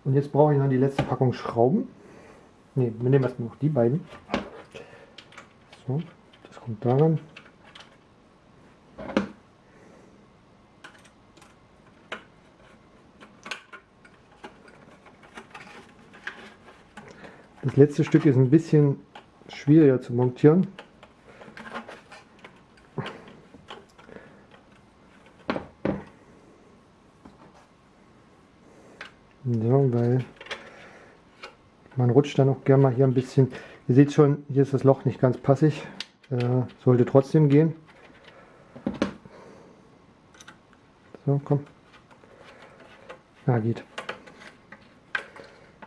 Und jetzt brauche ich noch die letzte Packung Schrauben. Ne, wir nehmen erstmal noch die beiden. So kommt daran. Das letzte Stück ist ein bisschen schwieriger zu montieren. So, weil man rutscht dann auch gerne mal hier ein bisschen. Ihr seht schon, hier ist das Loch nicht ganz passig. Äh, sollte trotzdem gehen. So, komm. Ja, geht.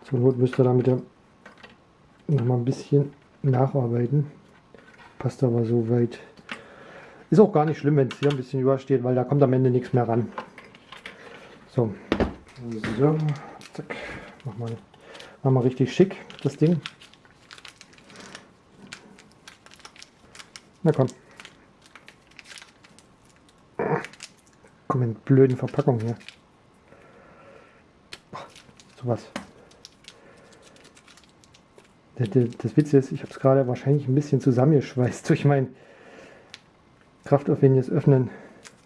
Zur Not müsst ihr damit noch mal ein bisschen nacharbeiten. Passt aber so weit. Ist auch gar nicht schlimm, wenn es hier ein bisschen übersteht, weil da kommt am Ende nichts mehr ran. So, so, zack, mach mal, mach mal richtig schick das Ding. Na komm. Komm in blöden Verpackung hier. So was. Das Witz ist, ich habe es gerade wahrscheinlich ein bisschen zusammengeschweißt durch mein kraftaufwendiges Öffnen.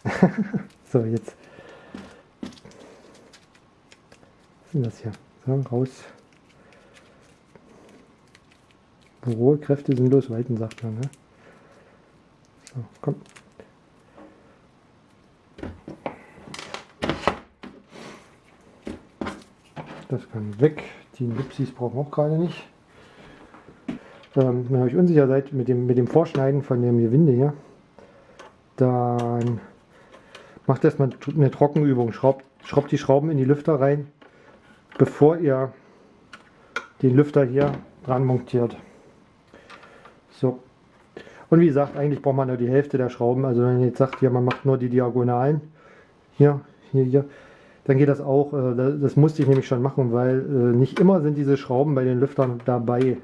so, jetzt. Was ist denn das hier? So, raus. Rohe Kräfte sinnlos walten, sagt man. Ne? So, komm. Das kann weg. Die Nipsis brauchen auch gerade nicht. Ähm, wenn ihr euch unsicher seid mit dem, mit dem Vorschneiden von dem Gewinde hier, dann macht erstmal eine Trockenübung. Schraubt, schraubt die Schrauben in die Lüfter rein, bevor ihr den Lüfter hier dran montiert. So, und wie gesagt, eigentlich braucht man nur die Hälfte der Schrauben. Also wenn ihr jetzt sagt, ja, man macht nur die Diagonalen, hier, hier, hier, dann geht das auch. Äh, das musste ich nämlich schon machen, weil äh, nicht immer sind diese Schrauben bei den Lüftern dabei.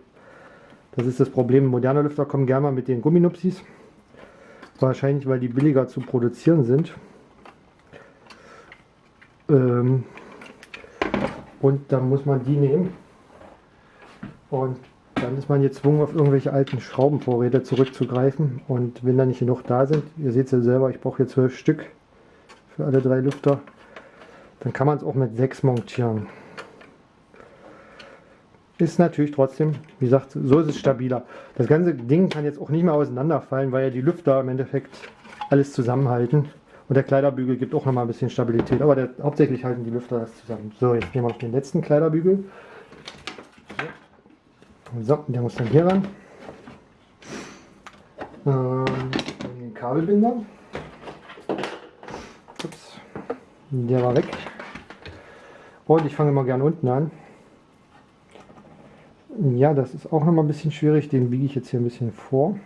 Das ist das Problem. Moderne Lüfter kommen gerne mal mit den Gumminupsis. Wahrscheinlich, weil die billiger zu produzieren sind. Ähm, und dann muss man die nehmen. Und dann ist man gezwungen, auf irgendwelche alten Schraubenvorräte zurückzugreifen. Und wenn da nicht genug da sind, ihr seht es ja selber, ich brauche hier zwölf Stück für alle drei Lüfter, dann kann man es auch mit sechs montieren. Ist natürlich trotzdem, wie gesagt, so ist es stabiler. Das ganze Ding kann jetzt auch nicht mehr auseinanderfallen, weil ja die Lüfter im Endeffekt alles zusammenhalten. Und der Kleiderbügel gibt auch noch mal ein bisschen Stabilität. Aber der, hauptsächlich halten die Lüfter das zusammen. So, jetzt nehmen wir noch den letzten Kleiderbügel. So, der muss dann hier ran. Ähm, den Kabelbinder. Ups. Der war weg. Und ich fange mal gerne unten an. Ja, das ist auch noch mal ein bisschen schwierig. Den biege ich jetzt hier ein bisschen vor.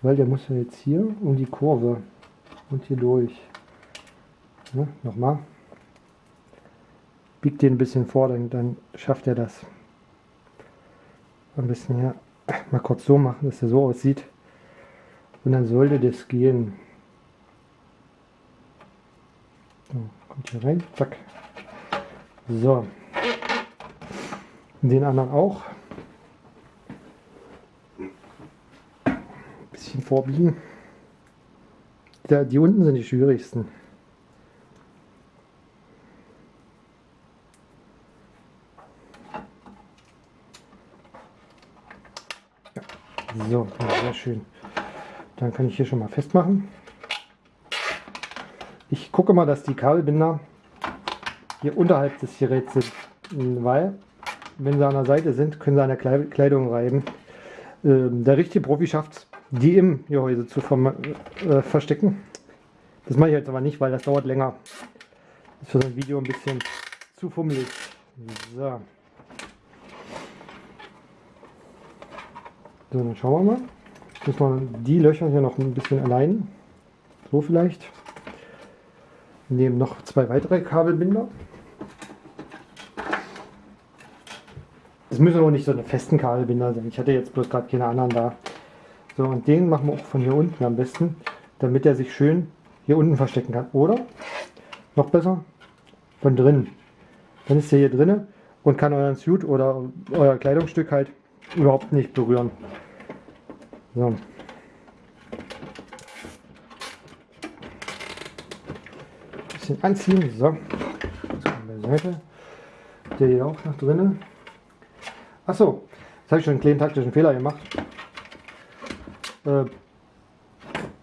Weil der muss ja jetzt hier um die Kurve und hier durch. Ja, Nochmal. Biegt den ein bisschen vor, dann, dann schafft er das. Ein bisschen hier mal kurz so machen, dass er so aussieht. Und dann sollte das gehen. So, kommt hier rein, zack. So. Den anderen auch. Ein bisschen vorbiegen. Da, die unten sind die schwierigsten. So, sehr schön. Dann kann ich hier schon mal festmachen. Ich gucke mal, dass die Kabelbinder hier unterhalb des Geräts sind, weil wenn sie an der Seite sind, können sie an der Kleidung reiben. Ähm, der richtige Profi schafft es, die im Gehäuse zu äh, verstecken. Das mache ich jetzt aber nicht, weil das dauert länger. Das ist für so ein Video ein bisschen zu fummelig. So. So, dann schauen wir mal. Jetzt muss man die Löcher hier noch ein bisschen allein. So vielleicht. Wir nehmen noch zwei weitere Kabelbinder. Es müssen auch nicht so eine festen Kabelbinder sein. Ich hatte jetzt bloß gerade keine anderen da. So, und den machen wir auch von hier unten am besten, damit er sich schön hier unten verstecken kann. Oder, noch besser, von drinnen. Dann ist er hier drinnen und kann euren Suit oder euer Kleidungsstück halt überhaupt nicht berühren. So. Bisschen anziehen. So. Beiseite. Der hier auch noch drinnen. Achso, jetzt habe ich schon einen kleinen taktischen Fehler gemacht. Äh,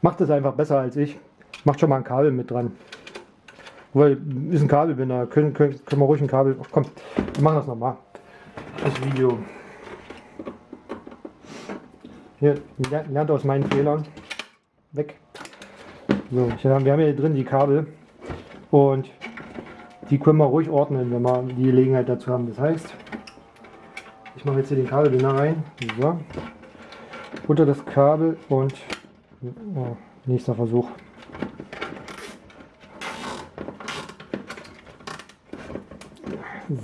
macht es einfach besser als ich. Macht schon mal ein Kabel mit dran. Weil ist ein Kabelbinder. Können, können, können wir ruhig ein Kabel. Ach, komm, wir machen das nochmal. Das Video. Hier, lernt aus meinen Fehlern. Weg. So, wir haben hier drin die Kabel. Und die können wir ruhig ordnen, wenn wir die Gelegenheit dazu haben. Das heißt, ich mache jetzt hier den Kabelbinder rein. So. Unter das Kabel und oh, nächster Versuch.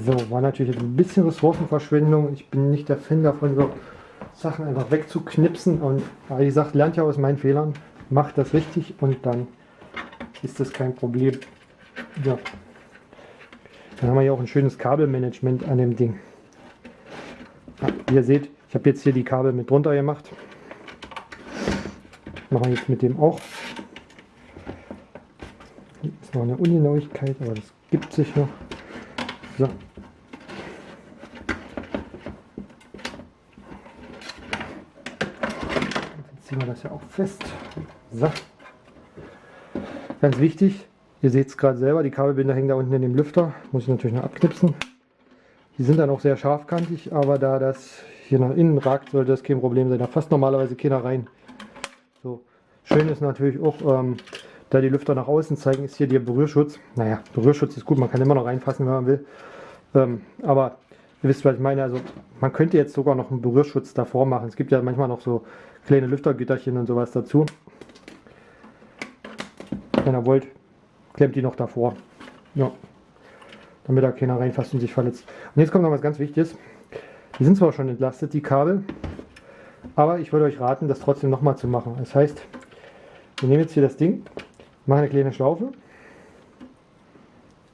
So, war natürlich ein bisschen Ressourcenverschwendung. Ich bin nicht der Fan davon, so Sachen einfach wegzuknipsen. Und wie gesagt, lernt ja aus meinen Fehlern. Macht das richtig und dann ist das kein Problem. Ja. Dann haben wir ja auch ein schönes Kabelmanagement an dem Ding. Wie ihr seht, ich habe jetzt hier die Kabel mit drunter gemacht. Machen wir jetzt mit dem auch. Hier ist noch eine Ungenauigkeit, aber das gibt sich noch. So. Jetzt ziehen wir das ja auch fest. So. Ganz wichtig, ihr seht es gerade selber, die Kabelbinder hängen da unten in dem Lüfter. Muss ich natürlich noch abknipsen. Die sind dann auch sehr scharfkantig, aber da das hier nach innen ragt, sollte das kein Problem sein. Da passt normalerweise keiner rein. So. Schön ist natürlich auch, ähm, da die Lüfter nach außen zeigen, ist hier der Berührschutz. Naja, Berührschutz ist gut, man kann immer noch reinfassen, wenn man will. Ähm, aber ihr wisst, was ich meine. Also man könnte jetzt sogar noch einen Berührschutz davor machen. Es gibt ja manchmal noch so kleine Lüftergitterchen und sowas dazu. Wenn ihr wollt, klemmt die noch davor. Ja. Damit da keiner reinfasst und sich verletzt. Und jetzt kommt noch was ganz Wichtiges. Die sind zwar schon entlastet, die Kabel, aber ich würde euch raten, das trotzdem nochmal zu machen. Das heißt, wir nehmen jetzt hier das Ding, machen eine kleine Schlaufe,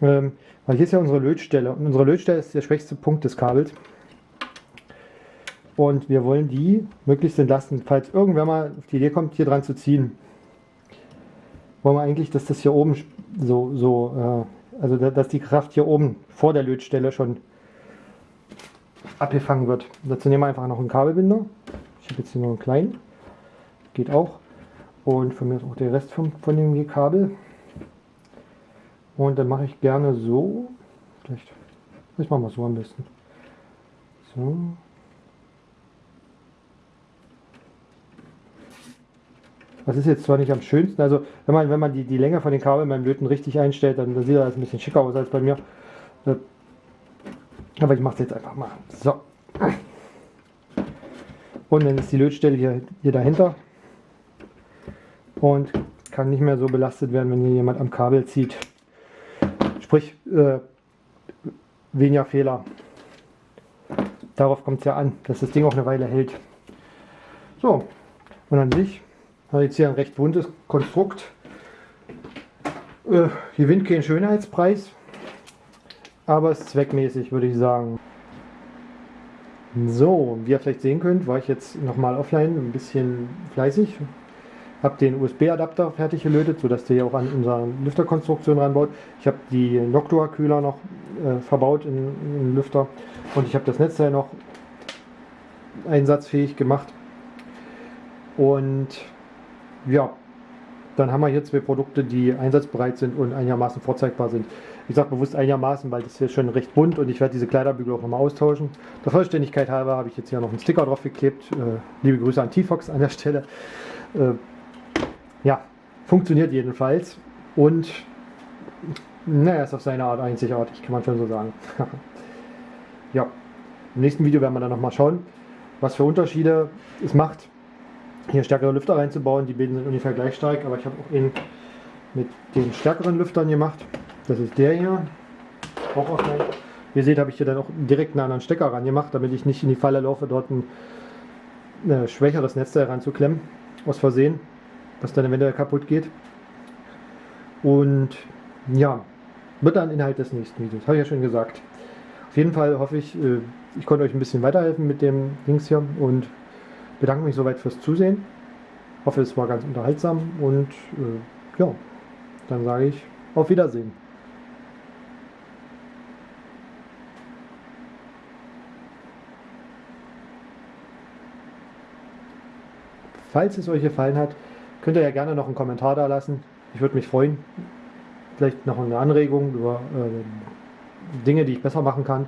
ähm, weil hier ist ja unsere Lötstelle und unsere Lötstelle ist der schwächste Punkt des Kabels. Und wir wollen die möglichst entlasten, falls irgendwer mal auf die Idee kommt, hier dran zu ziehen. Wollen wir eigentlich, dass das hier oben so, so äh, also dass die Kraft hier oben vor der Lötstelle schon abgefangen wird. Dazu nehmen wir einfach noch einen Kabelbinder. Ich habe jetzt hier noch einen kleinen. Geht auch. Und von mir ist auch der Rest von, von dem Kabel. Und dann mache ich gerne so. Vielleicht, ich mache mal so am besten. So. Das ist jetzt zwar nicht am schönsten, also wenn man, wenn man die, die Länge von den Kabeln beim Löten richtig einstellt, dann, dann sieht das ein bisschen schicker aus als bei mir. Äh, aber ich mache es jetzt einfach mal. So. Und dann ist die Lötstelle hier, hier dahinter und kann nicht mehr so belastet werden, wenn hier jemand am Kabel zieht. Sprich, äh, weniger Fehler. Darauf kommt es ja an, dass das Ding auch eine Weile hält. So, und an sich habe ich jetzt hier ein recht buntes Konstrukt. Äh, gewinnt keinen Schönheitspreis, aber ist zweckmäßig, würde ich sagen. So, wie ihr vielleicht sehen könnt, war ich jetzt nochmal offline ein bisschen fleißig. Habe den USB-Adapter fertig gelötet, sodass der hier auch an unserer Lüfterkonstruktion ranbaut. Ich habe die Noctua-Kühler noch äh, verbaut in, in den Lüfter und ich habe das Netzteil noch einsatzfähig gemacht. Und ja, dann haben wir hier zwei Produkte, die einsatzbereit sind und einigermaßen vorzeigbar sind. Ich sage bewusst einigermaßen, weil das hier schon recht bunt und ich werde diese Kleiderbügel auch nochmal austauschen. Der Vollständigkeit halber habe ich jetzt hier noch einen Sticker drauf geklebt. Äh, liebe Grüße an T-Fox an der Stelle. Äh, ja, funktioniert jedenfalls und naja, ist auf seine Art einzigartig, kann man schon so sagen. ja, im nächsten Video werden wir dann nochmal schauen, was für Unterschiede es macht, hier stärkere Lüfter reinzubauen. Die beiden sind ungefähr gleich stark, aber ich habe auch ihn mit den stärkeren Lüftern gemacht. Das ist der hier, auch offline. Wie ihr seht, habe ich hier dann auch direkt einen anderen Stecker ran gemacht, damit ich nicht in die Falle laufe, dort ein äh, schwächeres Netzteil ranzuklemmen, aus Versehen, was dann eventuell kaputt geht. Und ja, wird dann Inhalt des nächsten Videos, habe ich ja schon gesagt. Auf jeden Fall hoffe ich, äh, ich konnte euch ein bisschen weiterhelfen mit dem Dings hier und bedanke mich soweit fürs Zusehen. Hoffe, es war ganz unterhaltsam und äh, ja, dann sage ich auf Wiedersehen. Falls es euch gefallen hat, könnt ihr ja gerne noch einen Kommentar da lassen. Ich würde mich freuen. Vielleicht noch eine Anregung über äh, Dinge, die ich besser machen kann.